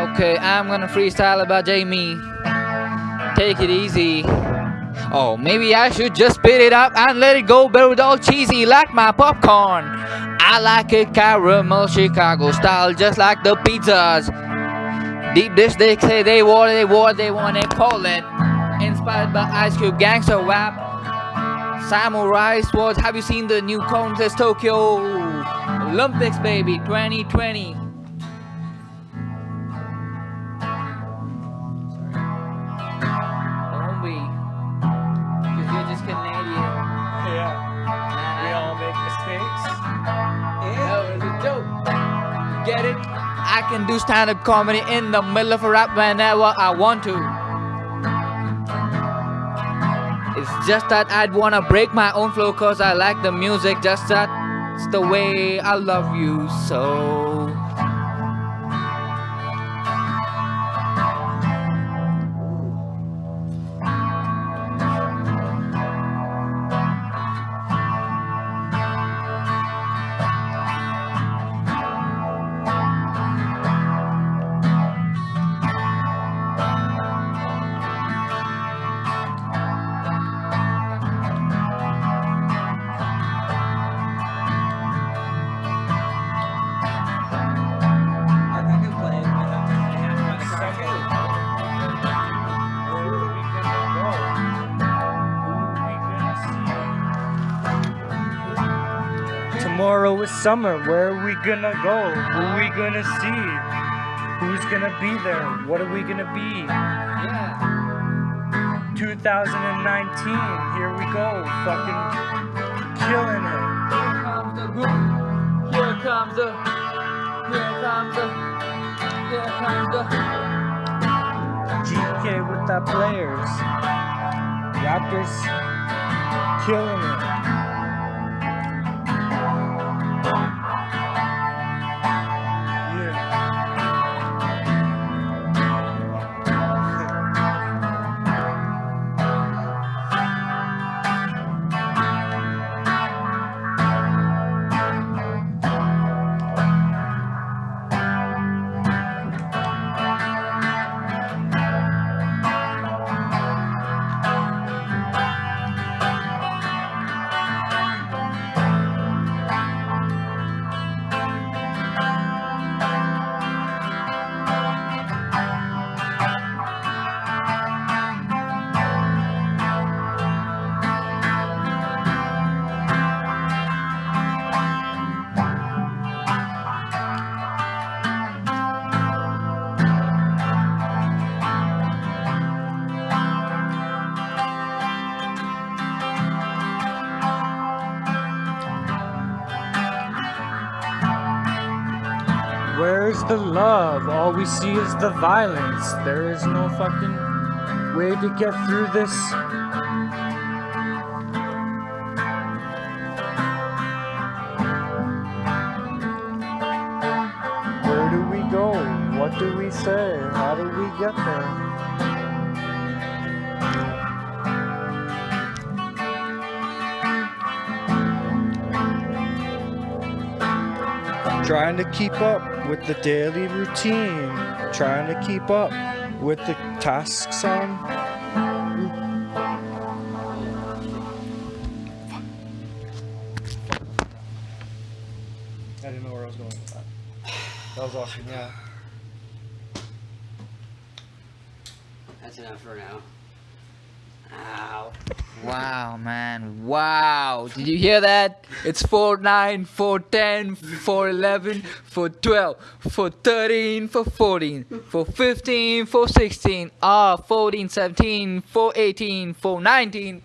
Okay, I'm gonna freestyle about Jamie. Take it easy. Oh, maybe I should just spit it up and let it go, but with all cheesy like my popcorn. I like it caramel Chicago style, just like the pizzas. Deep dish, they say they want, they want, they want it. Inspired by Ice Cube Gangster Rap. Samurai Swords, have you seen the new contest Tokyo Olympics, baby, 2020? Get it? I can do stand-up comedy in the middle of a rap whenever I want to. It's just that I'd wanna break my own flow cause I like the music just that's the way I love you so. Tomorrow is summer. Where are we gonna go? Who are we gonna see? Who's gonna be there? What are we gonna be? Yeah. 2019. Here we go. Fucking killing it. Here comes the group. Here comes the. Here comes the. Here comes the. GK with the players. Raptors killing it. Where's the love? All we see is the violence. There is no fucking way to get through this. Where do we go? What do we say? How do we get there? Trying to keep up with the daily routine. Trying to keep up with the tasks on. I didn't know where I was going with that. That was awesome, yeah. That's enough for now. Ow. Wow, man. Wow. Did you hear that? It's 4 9, 4 10, 4 11, 4 12, 4 13, 4 14, 4 15, 4 16, ah, 14 17, 4 18, 4 19.